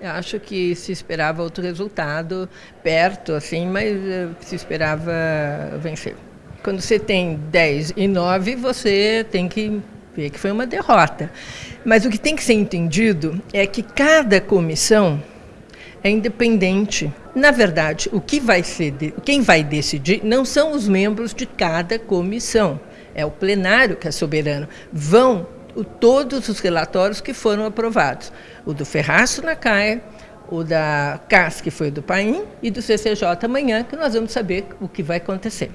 Eu acho que se esperava outro resultado perto, assim, mas eh, se esperava vencer. Quando você tem 10 e 9, você tem que ver que foi uma derrota. Mas o que tem que ser entendido é que cada comissão é independente. Na verdade, o que vai ser, quem vai decidir não são os membros de cada comissão, é o plenário que é soberano. Vão todos os relatórios que foram aprovados. O do Ferraço na CAE, o da CAS, que foi do PAIN, e do CCJ amanhã, que nós vamos saber o que vai acontecer.